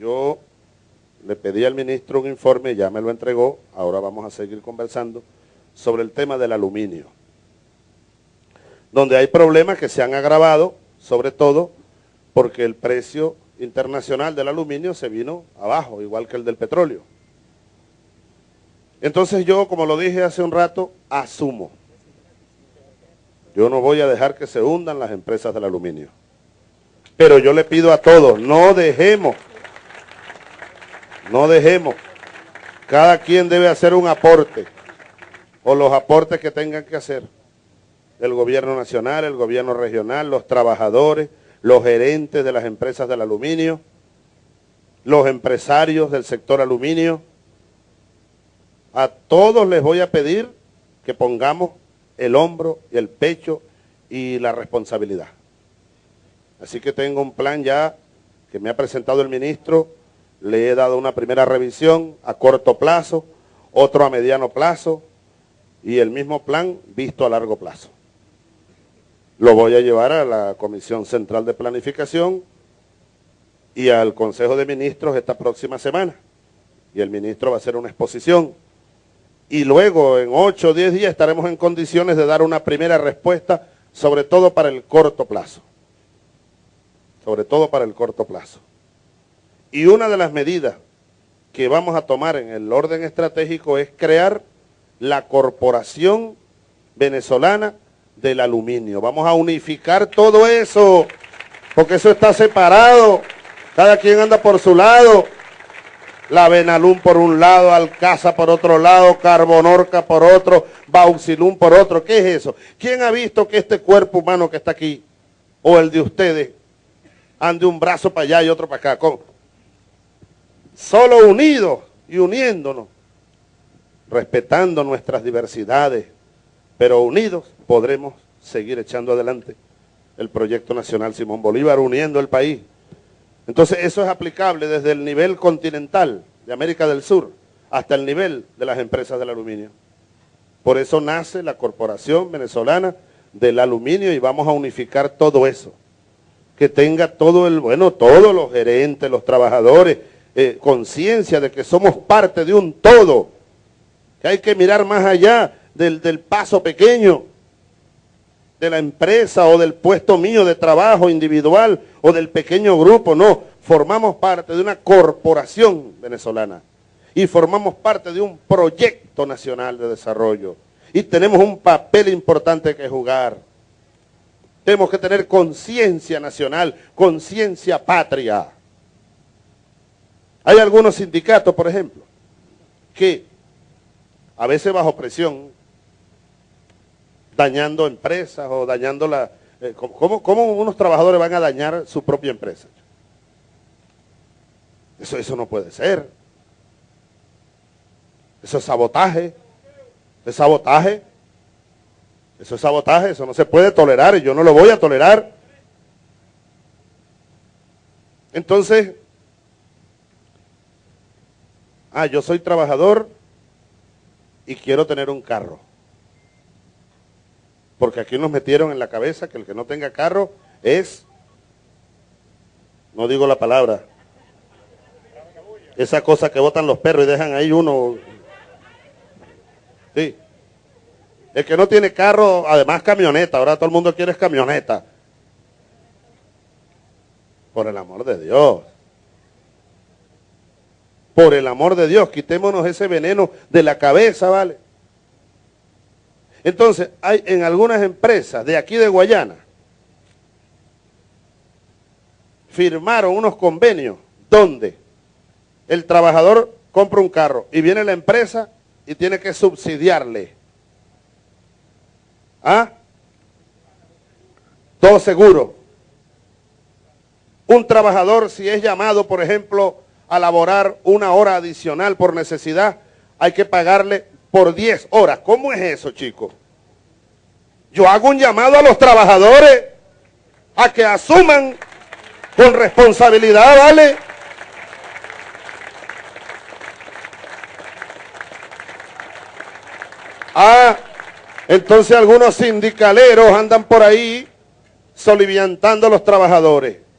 Yo le pedí al ministro un informe, ya me lo entregó, ahora vamos a seguir conversando sobre el tema del aluminio, donde hay problemas que se han agravado, sobre todo porque el precio internacional del aluminio se vino abajo, igual que el del petróleo. Entonces yo, como lo dije hace un rato, asumo. Yo no voy a dejar que se hundan las empresas del aluminio. Pero yo le pido a todos, no dejemos, no dejemos. Cada quien debe hacer un aporte, o los aportes que tengan que hacer. El gobierno nacional, el gobierno regional, los trabajadores, los gerentes de las empresas del aluminio, los empresarios del sector aluminio, a todos les voy a pedir que pongamos el hombro el pecho y la responsabilidad. Así que tengo un plan ya que me ha presentado el ministro, le he dado una primera revisión a corto plazo, otro a mediano plazo y el mismo plan visto a largo plazo. Lo voy a llevar a la Comisión Central de Planificación y al Consejo de Ministros esta próxima semana. Y el ministro va a hacer una exposición y luego en 8 o 10 días estaremos en condiciones de dar una primera respuesta, sobre todo para el corto plazo. Sobre todo para el corto plazo. Y una de las medidas que vamos a tomar en el orden estratégico es crear la Corporación Venezolana del Aluminio. Vamos a unificar todo eso, porque eso está separado. Cada quien anda por su lado la Benalum por un lado, Alcaza por otro lado, Carbonorca por otro, Bauxilum por otro. ¿Qué es eso? ¿Quién ha visto que este cuerpo humano que está aquí, o el de ustedes, ande un brazo para allá y otro para acá? Solo unidos y uniéndonos, respetando nuestras diversidades, pero unidos podremos seguir echando adelante el proyecto nacional Simón Bolívar, uniendo el país entonces eso es aplicable desde el nivel continental de América del Sur hasta el nivel de las empresas del aluminio. Por eso nace la Corporación Venezolana del Aluminio y vamos a unificar todo eso. Que tenga todo el, bueno, todos los gerentes, los trabajadores, eh, conciencia de que somos parte de un todo. Que hay que mirar más allá del, del paso pequeño de la empresa o del puesto mío de trabajo individual o del pequeño grupo, no. Formamos parte de una corporación venezolana y formamos parte de un proyecto nacional de desarrollo y tenemos un papel importante que jugar. Tenemos que tener conciencia nacional, conciencia patria. Hay algunos sindicatos, por ejemplo, que a veces bajo presión dañando empresas o dañando la... Eh, ¿cómo, unos trabajadores van a dañar su propia empresa? Eso, eso no puede ser. Eso es sabotaje. Es sabotaje. Eso es sabotaje, eso no se puede tolerar y yo no lo voy a tolerar. Entonces, ah, yo soy trabajador y quiero tener un carro porque aquí nos metieron en la cabeza que el que no tenga carro es, no digo la palabra, esa cosa que botan los perros y dejan ahí uno. Sí. El que no tiene carro, además camioneta, ahora todo el mundo quiere camioneta. Por el amor de Dios. Por el amor de Dios, quitémonos ese veneno de la cabeza, ¿vale? Entonces, hay en algunas empresas de aquí de Guayana, firmaron unos convenios donde el trabajador compra un carro y viene la empresa y tiene que subsidiarle. ¿Ah? Todo seguro. Un trabajador, si es llamado, por ejemplo, a laborar una hora adicional por necesidad, hay que pagarle por 10 horas. ¿Cómo es eso, chicos? Yo hago un llamado a los trabajadores a que asuman con responsabilidad, ¿vale? Ah, entonces algunos sindicaleros andan por ahí soliviantando a los trabajadores.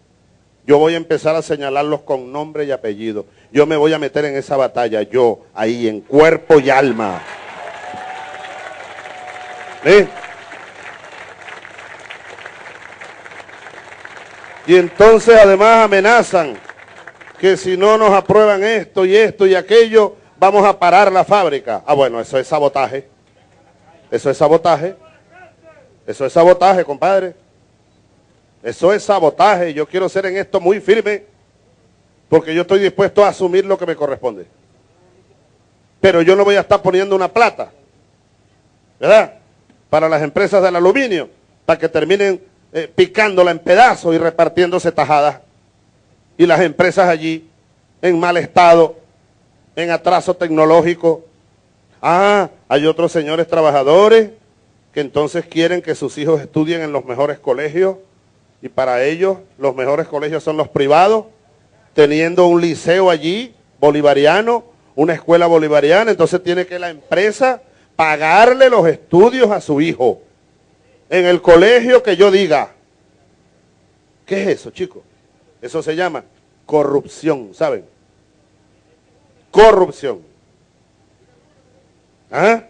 Yo voy a empezar a señalarlos con nombre y apellido. Yo me voy a meter en esa batalla, yo, ahí, en cuerpo y alma. ¿Eh? Y entonces además amenazan que si no nos aprueban esto y esto y aquello, vamos a parar la fábrica. Ah, bueno, eso es sabotaje. Eso es sabotaje. Eso es sabotaje, compadre. Eso es sabotaje. Yo quiero ser en esto muy firme porque yo estoy dispuesto a asumir lo que me corresponde. Pero yo no voy a estar poniendo una plata, ¿verdad? Para las empresas del aluminio, para que terminen eh, picándola en pedazos y repartiéndose tajadas. Y las empresas allí en mal estado, en atraso tecnológico. Ah, hay otros señores trabajadores que entonces quieren que sus hijos estudien en los mejores colegios y para ellos los mejores colegios son los privados, teniendo un liceo allí bolivariano, una escuela bolivariana, entonces tiene que la empresa pagarle los estudios a su hijo en el colegio que yo diga. ¿Qué es eso, chicos? Eso se llama corrupción, ¿saben? Corrupción. ¿Ah?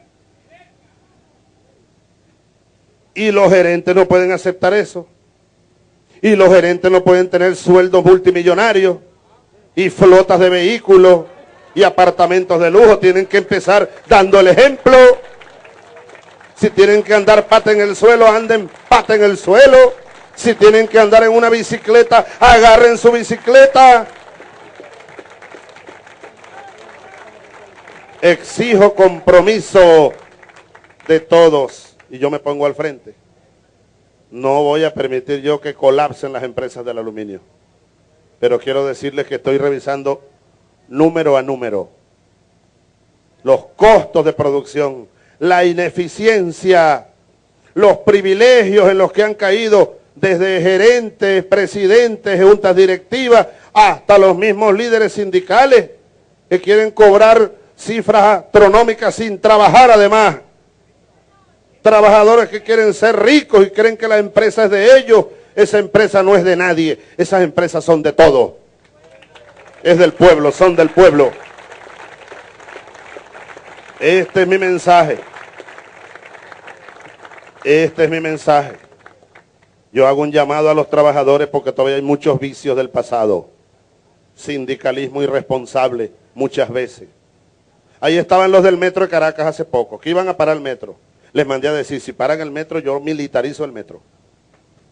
Y los gerentes no pueden aceptar eso. Y los gerentes no pueden tener sueldos multimillonarios y flotas de vehículos y apartamentos de lujo. Tienen que empezar dando el ejemplo. Si tienen que andar pata en el suelo, anden pata en el suelo. Si tienen que andar en una bicicleta, agarren su bicicleta. Exijo compromiso de todos. Y yo me pongo al frente. No voy a permitir yo que colapsen las empresas del aluminio. Pero quiero decirles que estoy revisando número a número los costos de producción, la ineficiencia, los privilegios en los que han caído desde gerentes, presidentes, juntas directivas, hasta los mismos líderes sindicales que quieren cobrar cifras astronómicas sin trabajar además trabajadores que quieren ser ricos y creen que la empresa es de ellos. Esa empresa no es de nadie, esas empresas son de todos. Es del pueblo, son del pueblo. Este es mi mensaje. Este es mi mensaje. Yo hago un llamado a los trabajadores porque todavía hay muchos vicios del pasado. Sindicalismo irresponsable muchas veces. Ahí estaban los del metro de Caracas hace poco, que iban a parar el metro les mandé a decir, si paran el metro, yo militarizo el metro.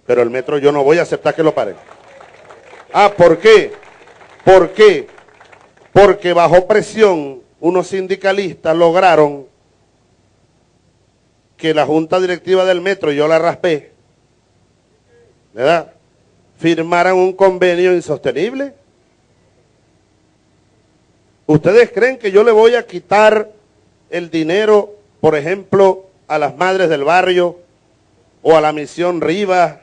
Pero el metro yo no voy a aceptar que lo paren. Ah, ¿por qué? ¿Por qué? Porque bajo presión unos sindicalistas lograron que la junta directiva del metro, yo la raspé, ¿verdad? Firmaran un convenio insostenible. ¿Ustedes creen que yo le voy a quitar el dinero, por ejemplo, a las madres del barrio, o a la misión Rivas,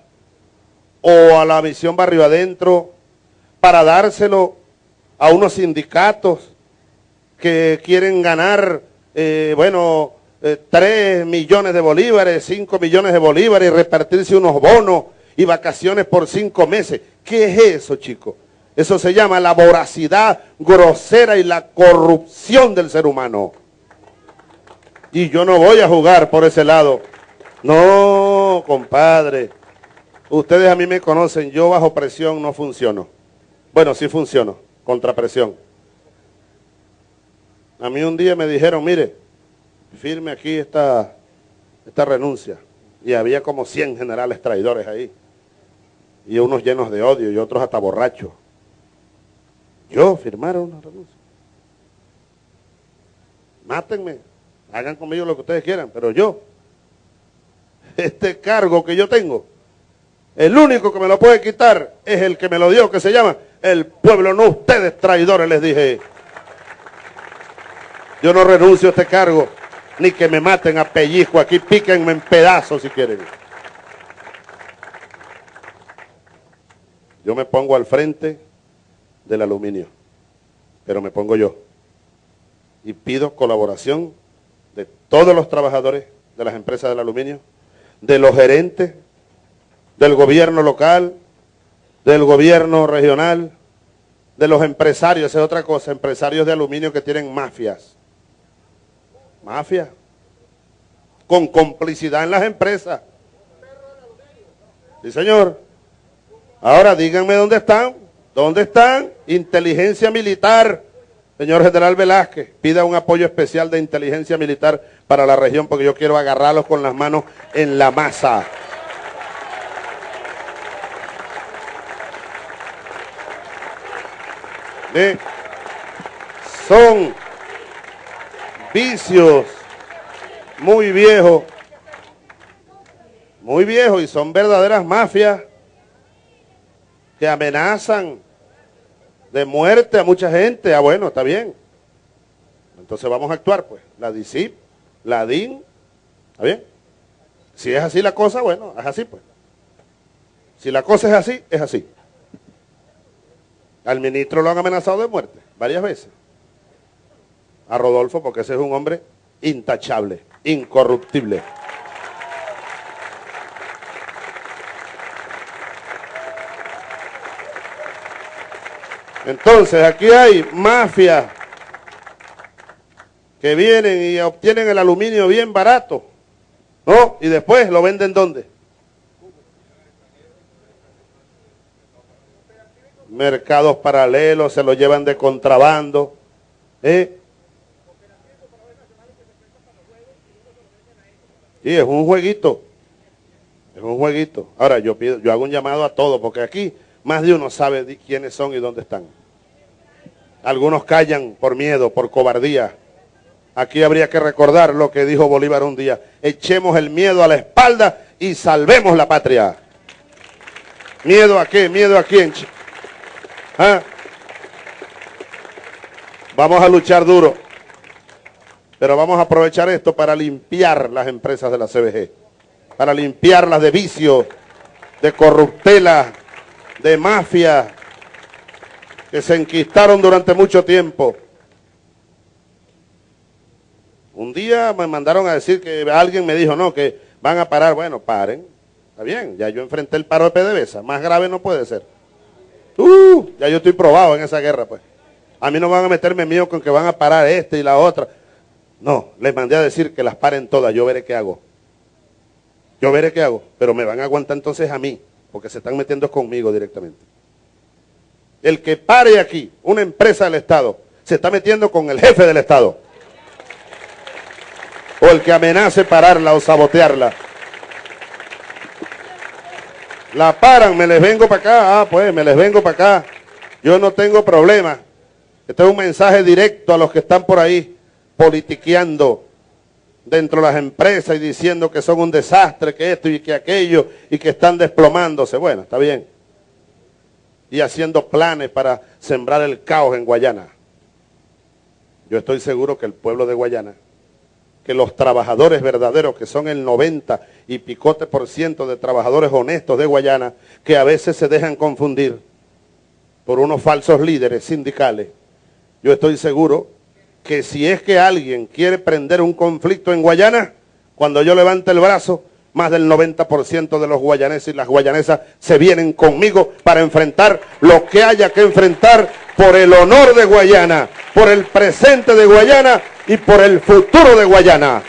o a la misión Barrio Adentro, para dárselo a unos sindicatos que quieren ganar, eh, bueno, eh, 3 millones de bolívares, 5 millones de bolívares y repartirse unos bonos y vacaciones por cinco meses. ¿Qué es eso, chicos? Eso se llama la voracidad grosera y la corrupción del ser humano. Y yo no voy a jugar por ese lado. No, compadre. Ustedes a mí me conocen, yo bajo presión no funciono. Bueno, sí funciono, contra presión. A mí un día me dijeron, mire, firme aquí esta, esta renuncia. Y había como 100 generales traidores ahí. Y unos llenos de odio y otros hasta borrachos. Yo firmaron una renuncia. Mátenme. Hagan conmigo lo que ustedes quieran, pero yo, este cargo que yo tengo, el único que me lo puede quitar es el que me lo dio, que se llama el pueblo, no ustedes traidores, les dije. Yo no renuncio a este cargo, ni que me maten a pellizco aquí, píquenme en pedazos si quieren. Yo me pongo al frente del aluminio, pero me pongo yo. Y pido colaboración de todos los trabajadores de las empresas del aluminio, de los gerentes, del gobierno local, del gobierno regional, de los empresarios, esa es otra cosa, empresarios de aluminio que tienen mafias. Mafia. Con complicidad en las empresas. Sí, señor. Ahora díganme dónde están. ¿Dónde están? Inteligencia militar. Señor General Velázquez, pida un apoyo especial de inteligencia militar para la región porque yo quiero agarrarlos con las manos en la masa. Son vicios muy viejos, muy viejos y son verdaderas mafias que amenazan de muerte a mucha gente. Ah, bueno, está bien. Entonces vamos a actuar, pues. La DICIP, la DIN, ¿está bien? Si es así la cosa, bueno, es así, pues. Si la cosa es así, es así. Al ministro lo han amenazado de muerte varias veces. A Rodolfo, porque ese es un hombre intachable, incorruptible. Entonces, aquí hay mafias que vienen y obtienen el aluminio bien barato, ¿no? Y después lo venden ¿dónde? mercados paralelos, se lo llevan de contrabando. ¿eh? Sí, es un jueguito. Es un jueguito. Ahora yo pido, yo hago un llamado a todos, porque aquí más de uno sabe quiénes son y dónde están. Algunos callan por miedo, por cobardía. Aquí habría que recordar lo que dijo Bolívar un día. Echemos el miedo a la espalda y salvemos la patria. ¿Miedo a qué? ¿Miedo a quién? ¿Ah? Vamos a luchar duro. Pero vamos a aprovechar esto para limpiar las empresas de la CBG. Para limpiarlas de vicio, de corruptela, de mafia, que se enquistaron durante mucho tiempo. Un día me mandaron a decir que alguien me dijo, no, que van a parar. Bueno, paren. Está bien, ya yo enfrenté el paro de PDVSA. Más grave no puede ser. Uh, ya yo estoy probado en esa guerra, pues. A mí no van a meterme mío con que van a parar este y la otra. No, les mandé a decir que las paren todas, yo veré qué hago. Yo veré qué hago, pero me van a aguantar entonces a mí, porque se están metiendo conmigo directamente. El que pare aquí, una empresa del Estado, se está metiendo con el jefe del Estado. O el que amenace pararla o sabotearla. La paran, me les vengo para acá. Ah, pues me les vengo para acá. Yo no tengo problema. Este es un mensaje directo a los que están por ahí politiqueando dentro de las empresas y diciendo que son un desastre, que esto y que aquello, y que están desplomándose. Bueno, está bien. Y haciendo planes para sembrar el caos en Guayana. Yo estoy seguro que el pueblo de Guayana que los trabajadores verdaderos, que son el 90 y picote por ciento de trabajadores honestos de Guayana, que a veces se dejan confundir por unos falsos líderes sindicales, yo estoy seguro que si es que alguien quiere prender un conflicto en Guayana, cuando yo levante el brazo, más del 90% de los guayaneses y las guayanesas se vienen conmigo para enfrentar lo que haya que enfrentar por el honor de Guayana, por el presente de Guayana y por el futuro de Guayana.